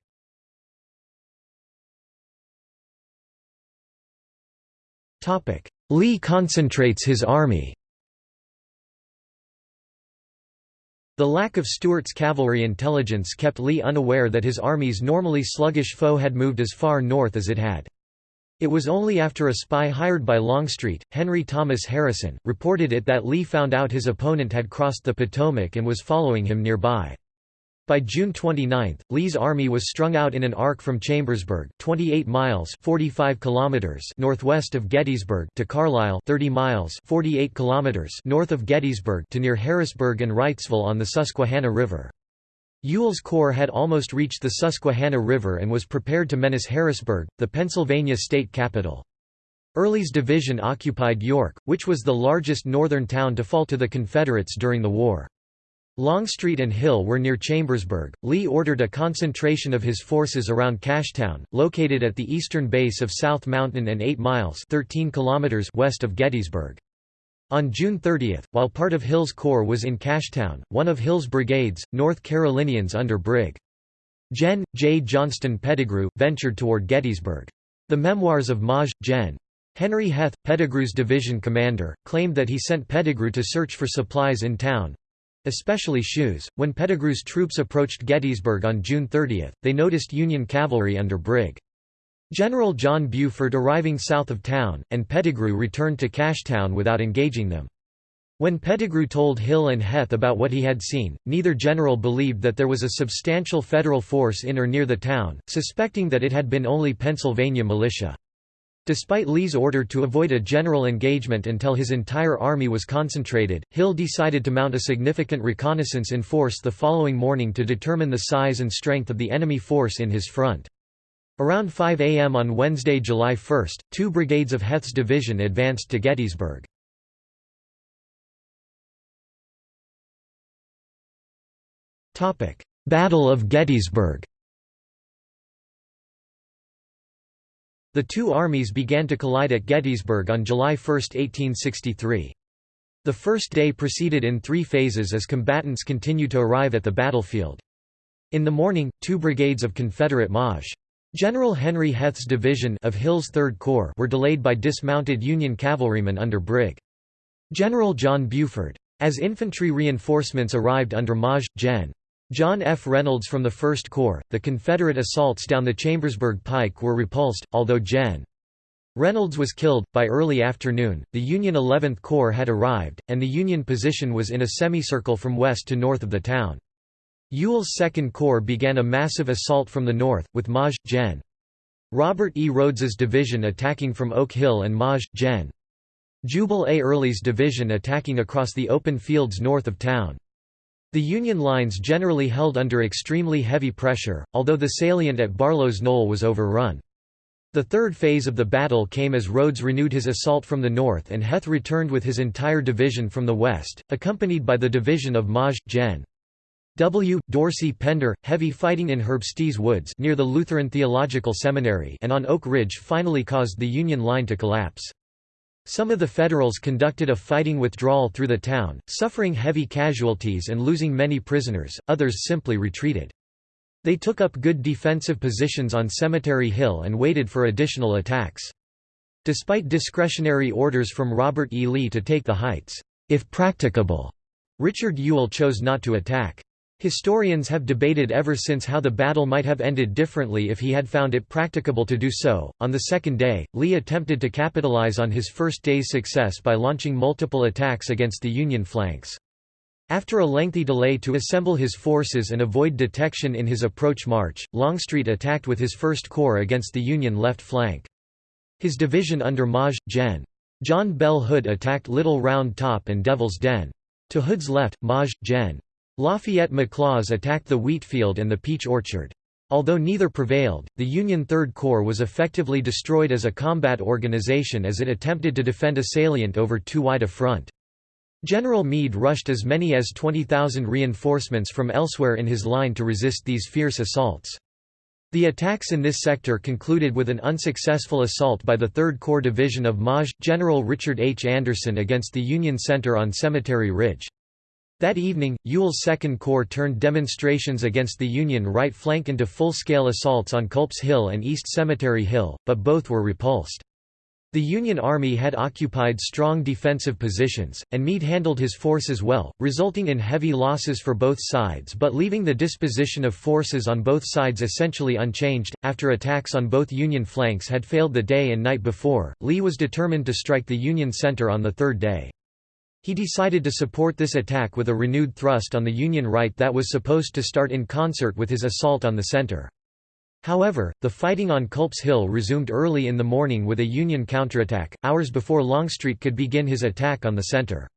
Lee concentrates his army The lack of Stuart's cavalry intelligence kept Lee unaware that his army's normally sluggish foe had moved as far north as it had. It was only after a spy hired by Longstreet, Henry Thomas Harrison, reported it that Lee found out his opponent had crossed the Potomac and was following him nearby. By June 29, Lee's army was strung out in an arc from Chambersburg 28 miles 45 kilometers northwest of Gettysburg to Carlisle 30 miles 48 kilometers north of Gettysburg to near Harrisburg and Wrightsville on the Susquehanna River. Ewell's corps had almost reached the Susquehanna River and was prepared to menace Harrisburg, the Pennsylvania state capital. Early's division occupied York, which was the largest northern town to fall to the Confederates during the war. Longstreet and Hill were near Chambersburg. Lee ordered a concentration of his forces around Cashtown, located at the eastern base of South Mountain and 8 miles 13 kilometers west of Gettysburg. On June 30, while part of Hill's corps was in Cashtown, one of Hill's brigades, North Carolinians under Brig. Gen. J. Johnston Pettigrew, ventured toward Gettysburg. The memoirs of Maj. Gen. Henry Heth, Pettigrew's division commander, claimed that he sent Pettigrew to search for supplies in town, especially shoes. When Pettigrew's troops approached Gettysburg on June 30, they noticed Union cavalry under Brig. General John Buford arriving south of town, and Pettigrew returned to Cashtown without engaging them. When Pettigrew told Hill and Heth about what he had seen, neither general believed that there was a substantial Federal force in or near the town, suspecting that it had been only Pennsylvania militia. Despite Lee's order to avoid a general engagement until his entire army was concentrated, Hill decided to mount a significant reconnaissance in force the following morning to determine the size and strength of the enemy force in his front. Around 5 a.m. on Wednesday, July 1, two brigades of Heth's division advanced to Gettysburg. Battle of Gettysburg The two armies began to collide at Gettysburg on July 1, 1863. The first day proceeded in three phases as combatants continued to arrive at the battlefield. In the morning, two brigades of Confederate Maj. General Henry Heth's division of Hill's Third Corps were delayed by dismounted Union cavalrymen under Brig. General John Buford. As infantry reinforcements arrived under Maj. Gen. John F. Reynolds from the 1st Corps, the Confederate assaults down the Chambersburg Pike were repulsed, although Gen. Reynolds was killed. By early afternoon, the Union 11th Corps had arrived, and the Union position was in a semicircle from west to north of the town. Ewell's 2nd Corps began a massive assault from the north, with Maj. Gen. Robert E. Rodes's division attacking from Oak Hill and Maj. Gen. Jubal A. Early's division attacking across the open fields north of town. The Union lines generally held under extremely heavy pressure, although the salient at Barlow's Knoll was overrun. The third phase of the battle came as Rodes renewed his assault from the north and Heth returned with his entire division from the west, accompanied by the division of Maj. Gen. W. Dorsey Pender, heavy fighting in Herbst's Woods near the Lutheran Theological Seminary and on Oak Ridge finally caused the Union line to collapse. Some of the Federals conducted a fighting withdrawal through the town, suffering heavy casualties and losing many prisoners, others simply retreated. They took up good defensive positions on Cemetery Hill and waited for additional attacks. Despite discretionary orders from Robert E. Lee to take the heights, if practicable, Richard Ewell chose not to attack. Historians have debated ever since how the battle might have ended differently if he had found it practicable to do so. On the second day, Lee attempted to capitalize on his first day's success by launching multiple attacks against the Union flanks. After a lengthy delay to assemble his forces and avoid detection in his approach march, Longstreet attacked with his First Corps against the Union left flank. His division under Maj. Gen. John Bell Hood attacked Little Round Top and Devil's Den. To Hood's left, Maj. Gen. Lafayette McLaws attacked the wheat field and the peach orchard. Although neither prevailed, the Union Third Corps was effectively destroyed as a combat organization as it attempted to defend a salient over too wide a front. General Meade rushed as many as 20,000 reinforcements from elsewhere in his line to resist these fierce assaults. The attacks in this sector concluded with an unsuccessful assault by the 3rd Corps Division of Maj. General Richard H. Anderson against the Union Center on Cemetery Ridge. That evening, Ewell's Second Corps turned demonstrations against the Union right flank into full-scale assaults on Culp's Hill and East Cemetery Hill, but both were repulsed. The Union Army had occupied strong defensive positions, and Meade handled his forces well, resulting in heavy losses for both sides but leaving the disposition of forces on both sides essentially unchanged. After attacks on both Union flanks had failed the day and night before, Lee was determined to strike the Union center on the third day. He decided to support this attack with a renewed thrust on the Union right that was supposed to start in concert with his assault on the center. However, the fighting on Culp's Hill resumed early in the morning with a Union counterattack, hours before Longstreet could begin his attack on the center.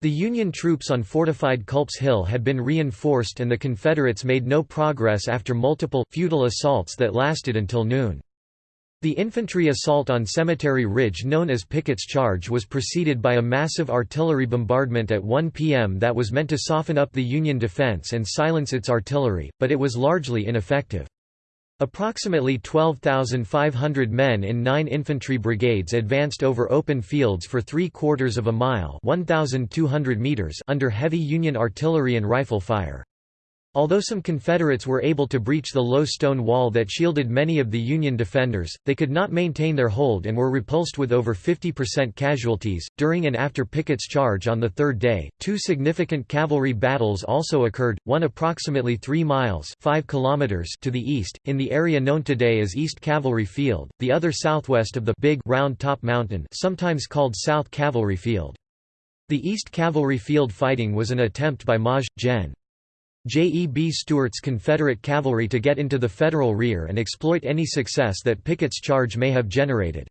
The Union troops on fortified Culp's Hill had been reinforced and the Confederates made no progress after multiple, futile assaults that lasted until noon. The infantry assault on Cemetery Ridge known as Pickett's Charge was preceded by a massive artillery bombardment at 1 p.m. that was meant to soften up the Union defense and silence its artillery, but it was largely ineffective. Approximately 12,500 men in nine infantry brigades advanced over open fields for three-quarters of a mile 1,200 meters under heavy Union artillery and rifle fire. Although some Confederates were able to breach the low stone wall that shielded many of the Union defenders, they could not maintain their hold and were repulsed with over 50% casualties. During and after Pickett's charge on the third day, two significant cavalry battles also occurred, one approximately 3 miles 5 kilometers to the east, in the area known today as East Cavalry Field, the other southwest of the Big Round Top Mountain sometimes called South Cavalry Field. The East Cavalry Field fighting was an attempt by Maj. Gen. J. E. B. Stuart's Confederate cavalry to get into the Federal rear and exploit any success that Pickett's charge may have generated.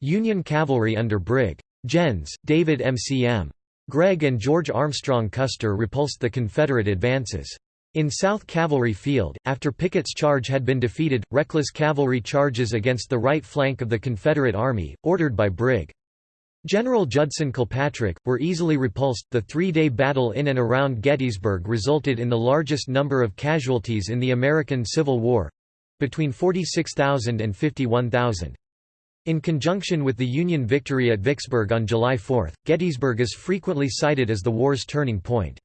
Union cavalry under Brig. Gens. David M.C.M. Gregg and George Armstrong Custer repulsed the Confederate advances. In South Cavalry Field, after Pickett's charge had been defeated, reckless cavalry charges against the right flank of the Confederate Army, ordered by Brig. General Judson Kilpatrick, were easily repulsed. The three day battle in and around Gettysburg resulted in the largest number of casualties in the American Civil War between 46,000 and 51,000. In conjunction with the Union victory at Vicksburg on July 4, Gettysburg is frequently cited as the war's turning point.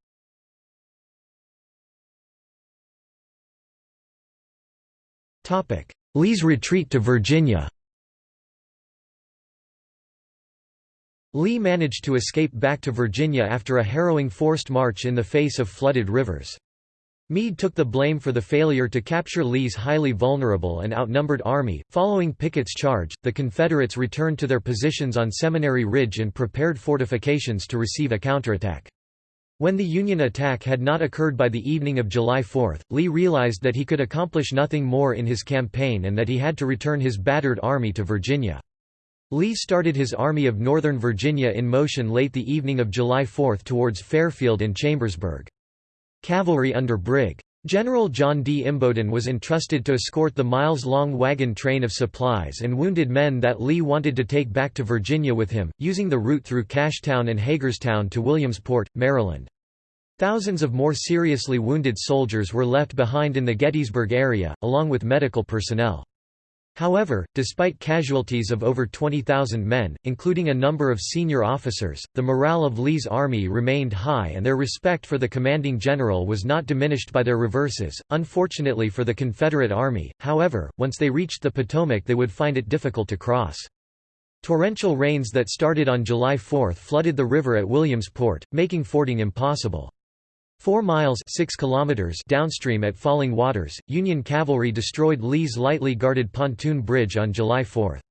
Lee's retreat to Virginia Lee managed to escape back to Virginia after a harrowing forced march in the face of flooded rivers. Meade took the blame for the failure to capture Lee's highly vulnerable and outnumbered army. Following Pickett's charge, the Confederates returned to their positions on Seminary Ridge and prepared fortifications to receive a counterattack. When the Union attack had not occurred by the evening of July 4, Lee realized that he could accomplish nothing more in his campaign and that he had to return his battered army to Virginia. Lee started his Army of Northern Virginia in motion late the evening of July 4 towards Fairfield and Chambersburg. Cavalry under Brig. General John D. Imboden was entrusted to escort the miles-long wagon train of supplies and wounded men that Lee wanted to take back to Virginia with him, using the route through Cashtown and Hagerstown to Williamsport, Maryland. Thousands of more seriously wounded soldiers were left behind in the Gettysburg area, along with medical personnel. However, despite casualties of over 20,000 men, including a number of senior officers, the morale of Lee's army remained high and their respect for the commanding general was not diminished by their reverses. Unfortunately for the Confederate Army, however, once they reached the Potomac they would find it difficult to cross. Torrential rains that started on July 4 flooded the river at Williamsport, making fording impossible. Four miles 6 kilometers downstream at Falling Waters, Union cavalry destroyed Lee's lightly guarded pontoon bridge on July 4.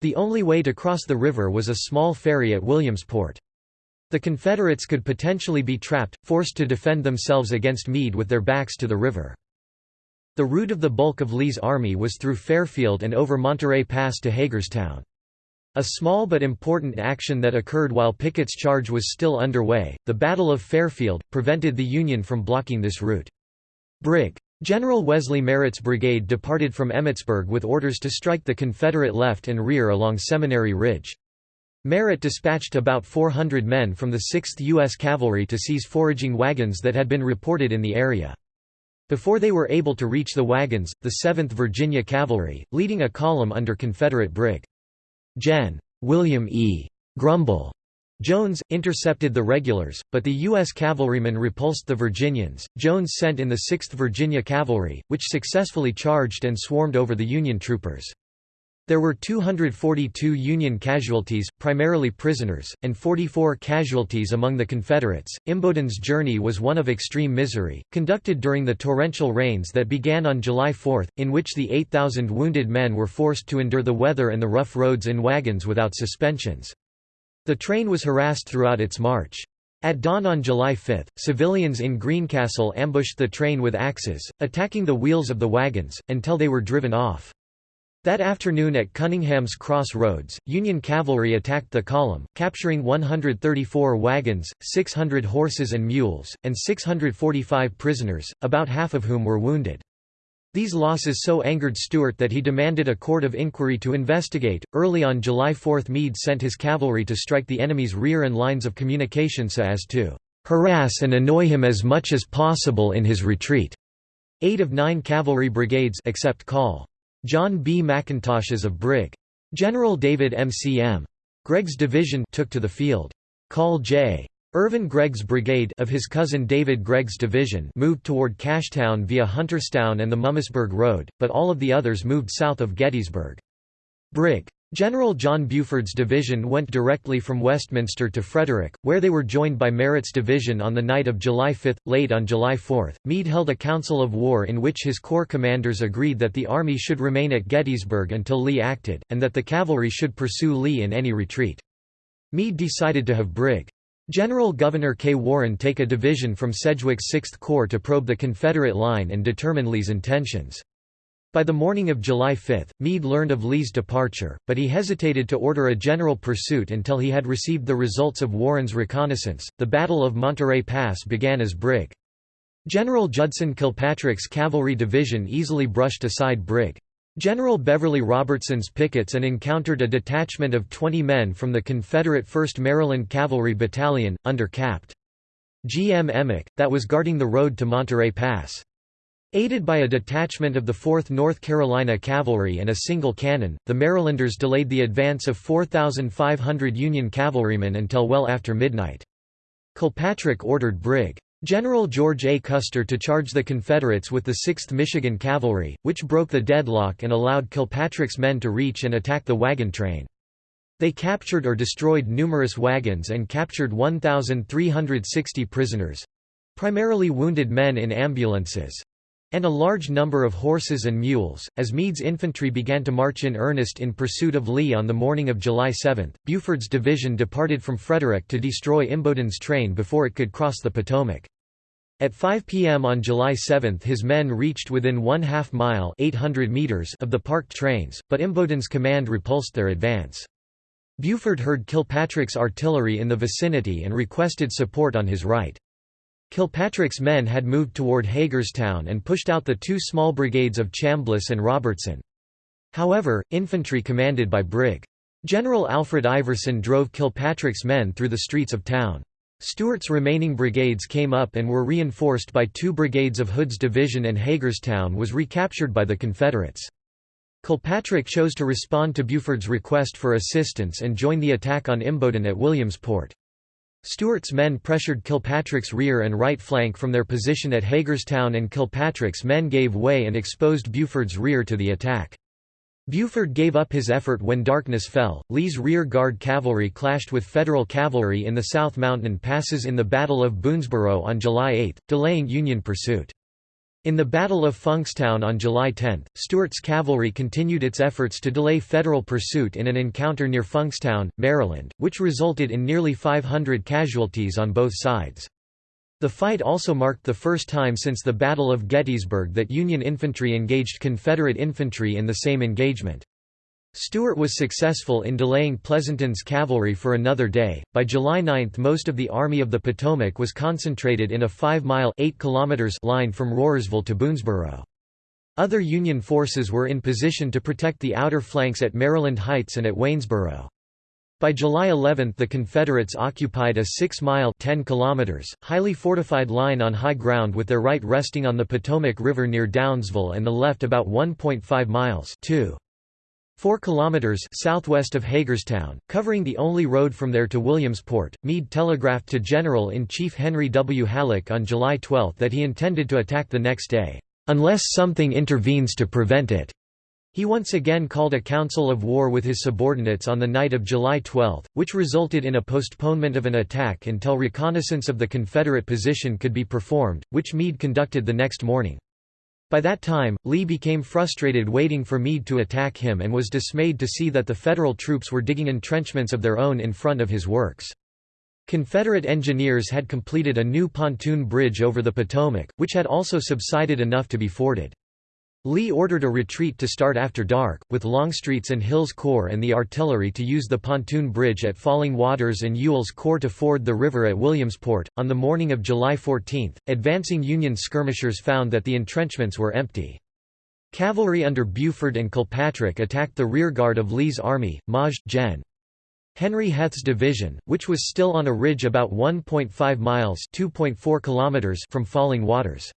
The only way to cross the river was a small ferry at Williamsport. The Confederates could potentially be trapped, forced to defend themselves against Meade with their backs to the river. The route of the bulk of Lee's army was through Fairfield and over Monterey Pass to Hagerstown. A small but important action that occurred while Pickett's charge was still underway, the Battle of Fairfield, prevented the Union from blocking this route. Brig. General Wesley Merritt's brigade departed from Emmitsburg with orders to strike the Confederate left and rear along Seminary Ridge. Merritt dispatched about 400 men from the 6th U.S. Cavalry to seize foraging wagons that had been reported in the area. Before they were able to reach the wagons, the 7th Virginia Cavalry, leading a column under Confederate Brig. Gen. William E. Grumble Jones, intercepted the regulars, but the U.S. cavalrymen repulsed the Virginians. Jones sent in the 6th Virginia Cavalry, which successfully charged and swarmed over the Union troopers. There were 242 Union casualties, primarily prisoners, and 44 casualties among the Confederates. Imboden's journey was one of extreme misery, conducted during the torrential rains that began on July 4, in which the 8,000 wounded men were forced to endure the weather and the rough roads in wagons without suspensions. The train was harassed throughout its march. At dawn on July 5, civilians in Greencastle ambushed the train with axes, attacking the wheels of the wagons, until they were driven off. That afternoon at Cunningham's Cross Roads, Union cavalry attacked the column, capturing 134 wagons, 600 horses and mules, and 645 prisoners, about half of whom were wounded. These losses so angered Stuart that he demanded a court of inquiry to investigate. Early on July 4, Meade sent his cavalry to strike the enemy's rear and lines of communication so as to harass and annoy him as much as possible in his retreat. Eight of nine cavalry brigades except Call John B. McIntosh's of Brig. General David M. C. M. Gregg's division took to the field. Call J. Irvin Gregg's brigade of his cousin David Gregg's division moved toward Cashtown via Hunterstown and the Mummasburg Road, but all of the others moved south of Gettysburg. Brig. General John Buford's division went directly from Westminster to Frederick, where they were joined by Merritt's division on the night of July 5. Late on July 4, Meade held a council of war in which his corps commanders agreed that the army should remain at Gettysburg until Lee acted, and that the cavalry should pursue Lee in any retreat. Meade decided to have Brig. General Gouverneur K. Warren take a division from Sedgwick's 6th Corps to probe the Confederate line and determine Lee's intentions. By the morning of July 5, Meade learned of Lee's departure, but he hesitated to order a general pursuit until he had received the results of Warren's reconnaissance. The Battle of Monterey Pass began as Brig. General Judson Kilpatrick's cavalry division easily brushed aside Brig. General Beverly Robertson's pickets and encountered a detachment of 20 men from the Confederate 1st Maryland Cavalry Battalion, under Capt. G. M. Emack, that was guarding the road to Monterey Pass. Aided by a detachment of the 4th North Carolina Cavalry and a single cannon, the Marylanders delayed the advance of 4,500 Union cavalrymen until well after midnight. Kilpatrick ordered Brig. General George A. Custer to charge the Confederates with the 6th Michigan Cavalry, which broke the deadlock and allowed Kilpatrick's men to reach and attack the wagon train. They captured or destroyed numerous wagons and captured 1,360 prisoners—primarily wounded men in ambulances and a large number of horses and mules. As Meade's infantry began to march in earnest in pursuit of Lee on the morning of July 7, Buford's division departed from Frederick to destroy Imboden's train before it could cross the Potomac. At 5 p.m. on July 7 his men reached within one half mile 800 meters of the parked trains, but Imboden's command repulsed their advance. Buford heard Kilpatrick's artillery in the vicinity and requested support on his right. Kilpatrick's men had moved toward Hagerstown and pushed out the two small brigades of Chambliss and Robertson. However, infantry commanded by Brig. General Alfred Iverson drove Kilpatrick's men through the streets of town. Stuart's remaining brigades came up and were reinforced by two brigades of Hood's division and Hagerstown was recaptured by the Confederates. Kilpatrick chose to respond to Buford's request for assistance and join the attack on Imboden at Williamsport. Stuart's men pressured Kilpatrick's rear and right flank from their position at Hagerstown and Kilpatrick's men gave way and exposed Buford's rear to the attack. Buford gave up his effort when darkness fell. Lee's rear guard cavalry clashed with Federal cavalry in the South Mountain passes in the Battle of Boonesborough on July 8, delaying Union pursuit. In the Battle of Funkstown on July 10, Stuart's cavalry continued its efforts to delay Federal pursuit in an encounter near Funkstown, Maryland, which resulted in nearly 500 casualties on both sides. The fight also marked the first time since the Battle of Gettysburg that Union infantry engaged Confederate infantry in the same engagement. Stuart was successful in delaying Pleasonton's cavalry for another day. By July 9 most of the Army of the Potomac was concentrated in a 5-mile line from Rohrersville to Boonesborough. Other Union forces were in position to protect the outer flanks at Maryland Heights and at Waynesboro. By July 11 the Confederates occupied a 6-mile highly fortified line on high ground with their right resting on the Potomac River near Downsville and the left about 1.5 miles 2. 4 kilometers southwest of Hagerstown, covering the only road from there to Williamsport. Meade telegraphed to General-in-Chief Henry W. Halleck on July 12 that he intended to attack the next day, "unless something intervenes to prevent it." He once again called a council of war with his subordinates on the night of July 12, which resulted in a postponement of an attack until reconnaissance of the Confederate position could be performed, which Meade conducted the next morning. By that time, Lee became frustrated waiting for Meade to attack him and was dismayed to see that the Federal troops were digging entrenchments of their own in front of his works. Confederate engineers had completed a new pontoon bridge over the Potomac, which had also subsided enough to be forded. Lee ordered a retreat to start after dark, with Longstreet's and Hill's Corps and the artillery to use the pontoon bridge at Falling Waters and Ewell's Corps to ford the river at Williamsport. On the morning of July 14, advancing Union skirmishers found that the entrenchments were empty. Cavalry under Buford and Kilpatrick attacked the rearguard of Lee's army, Maj. Gen. Henry Heth's division, which was still on a ridge about 1.5 miles (2.4 kilometers) from Falling Waters.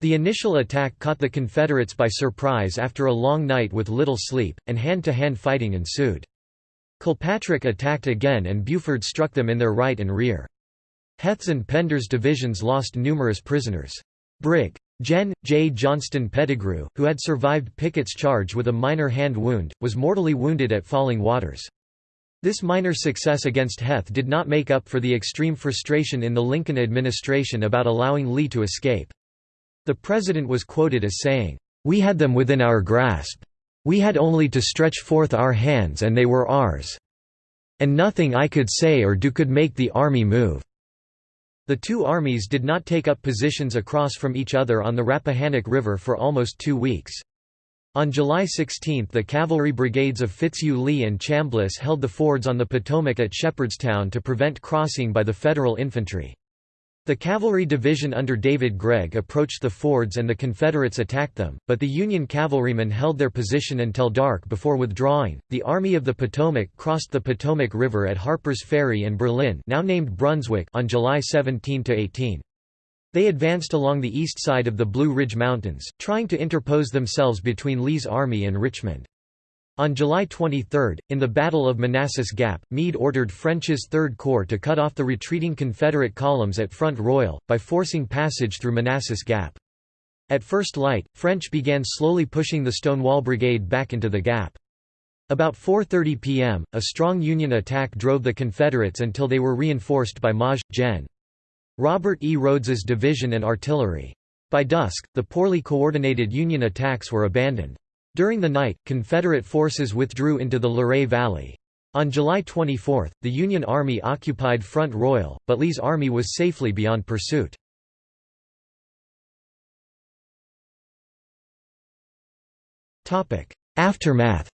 The initial attack caught the Confederates by surprise after a long night with little sleep, and hand-to-hand -hand fighting ensued. Kilpatrick attacked again and Buford struck them in their right and rear. Heth's and Pender's divisions lost numerous prisoners. Brig. Gen. J. Johnston Pettigrew, who had survived Pickett's charge with a minor hand wound, was mortally wounded at Falling Waters. This minor success against Heth did not make up for the extreme frustration in the Lincoln administration about allowing Lee to escape. The president was quoted as saying, "...we had them within our grasp. We had only to stretch forth our hands and they were ours. And nothing I could say or do could make the army move." The two armies did not take up positions across from each other on the Rappahannock River for almost two weeks. On July 16 the cavalry brigades of Fitzhugh Lee and Chambliss held the fords on the Potomac at Shepherdstown to prevent crossing by the Federal infantry. The cavalry division under David Gregg approached the fords and the Confederates attacked them, but the Union cavalrymen held their position until dark before withdrawing. The Army of the Potomac crossed the Potomac River at Harper's Ferry and Berlin, now named Brunswick, on July 17 to 18. They advanced along the east side of the Blue Ridge Mountains, trying to interpose themselves between Lee's army and Richmond. On July 23, in the Battle of Manassas Gap, Meade ordered French's Third Corps to cut off the retreating Confederate columns at Front Royal, by forcing passage through Manassas Gap. At first light, French began slowly pushing the Stonewall Brigade back into the gap. About 4.30 p.m., a strong Union attack drove the Confederates until they were reinforced by Maj. Gen. Robert E. Rodes's division and artillery. By dusk, the poorly coordinated Union attacks were abandoned. During the night, Confederate forces withdrew into the Luray Valley. On July 24, the Union Army occupied Front Royal, but Lee's army was safely beyond pursuit. Aftermath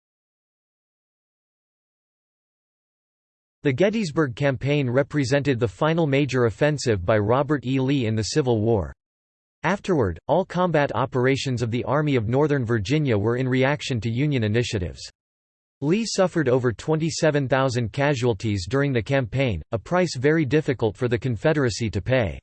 The Gettysburg Campaign represented the final major offensive by Robert E. Lee in the Civil War. Afterward, all combat operations of the Army of Northern Virginia were in reaction to Union initiatives. Lee suffered over 27,000 casualties during the campaign, a price very difficult for the Confederacy to pay.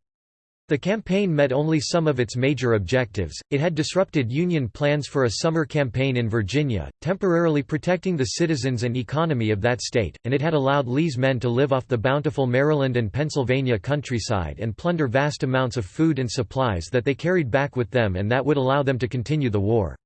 The campaign met only some of its major objectives. It had disrupted Union plans for a summer campaign in Virginia, temporarily protecting the citizens and economy of that state, and it had allowed Lee's men to live off the bountiful Maryland and Pennsylvania countryside and plunder vast amounts of food and supplies that they carried back with them and that would allow them to continue the war.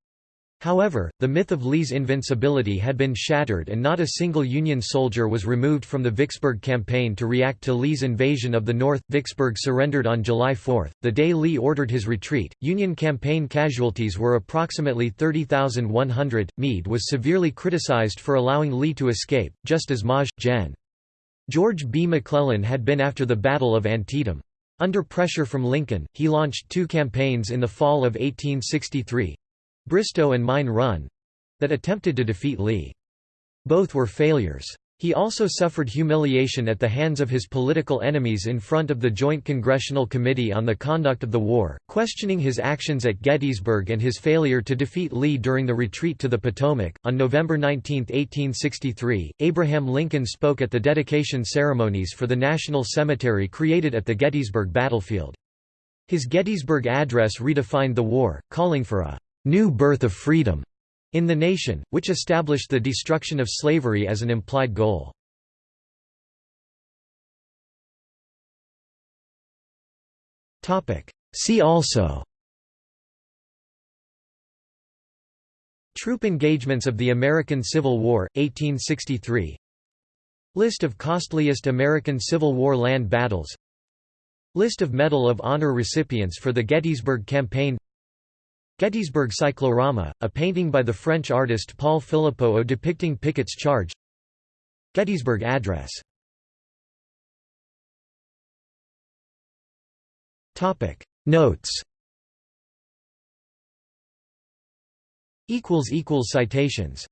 However, the myth of Lee's invincibility had been shattered and not a single Union soldier was removed from the Vicksburg campaign to react to Lee's invasion of the North. Vicksburg surrendered on July 4, the day Lee ordered his retreat. Union campaign casualties were approximately 30,100. Meade was severely criticized for allowing Lee to escape, just as Maj. Gen. George B. McClellan had been after the Battle of Antietam. Under pressure from Lincoln, he launched two campaigns in the fall of 1863, Bristoe and Mine Run that attempted to defeat Lee. Both were failures. He also suffered humiliation at the hands of his political enemies in front of the Joint Congressional Committee on the Conduct of the War, questioning his actions at Gettysburg and his failure to defeat Lee during the retreat to the Potomac. On November 19, 1863, Abraham Lincoln spoke at the dedication ceremonies for the National Cemetery created at the Gettysburg battlefield. His Gettysburg address redefined the war, calling for a new birth of freedom in the nation, which established the destruction of slavery as an implied goal. See also Troop engagements of the American Civil War, 1863 List of costliest American Civil War land battles. List of Medal of Honor recipients for the Gettysburg Campaign Gettysburg Cyclorama, a painting by the French artist Paul Philippoteaux depicting Pickett's charge. Gettysburg Address. Notes. Citations